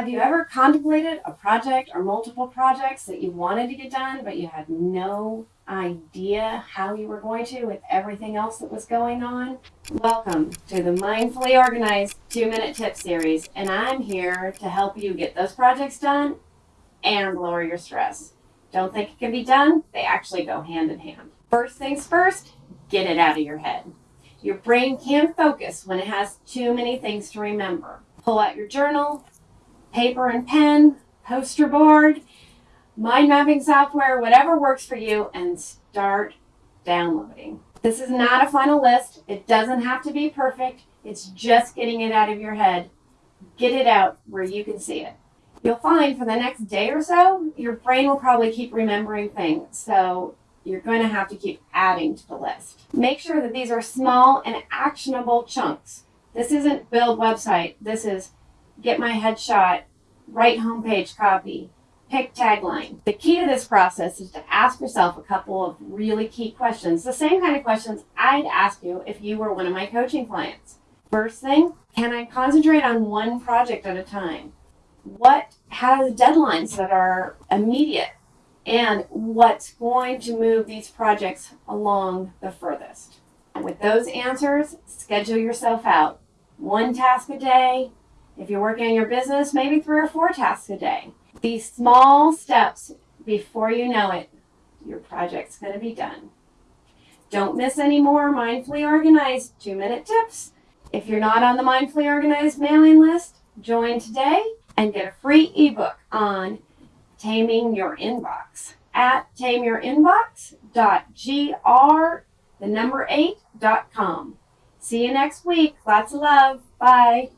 Have you ever contemplated a project or multiple projects that you wanted to get done, but you had no idea how you were going to with everything else that was going on? Welcome to the Mindfully Organized Two Minute Tip Series, and I'm here to help you get those projects done and lower your stress. Don't think it can be done, they actually go hand in hand. First things first, get it out of your head. Your brain can't focus when it has too many things to remember. Pull out your journal, paper and pen, poster board, mind mapping software, whatever works for you, and start downloading. This is not a final list. It doesn't have to be perfect. It's just getting it out of your head. Get it out where you can see it. You'll find for the next day or so, your brain will probably keep remembering things. So you're going to have to keep adding to the list. Make sure that these are small and actionable chunks. This isn't build website. This is get my headshot, write homepage copy, pick tagline. The key to this process is to ask yourself a couple of really key questions, the same kind of questions I'd ask you if you were one of my coaching clients. First thing, can I concentrate on one project at a time? What has deadlines that are immediate? And what's going to move these projects along the furthest? With those answers, schedule yourself out. One task a day, if you're working on your business, maybe three or four tasks a day. These small steps, before you know it, your project's going to be done. Don't miss any more Mindfully Organized two minute tips. If you're not on the Mindfully Organized mailing list, join today and get a free ebook on taming your inbox at tameyourinbox.gr, the number eight, dot com. See you next week. Lots of love. Bye.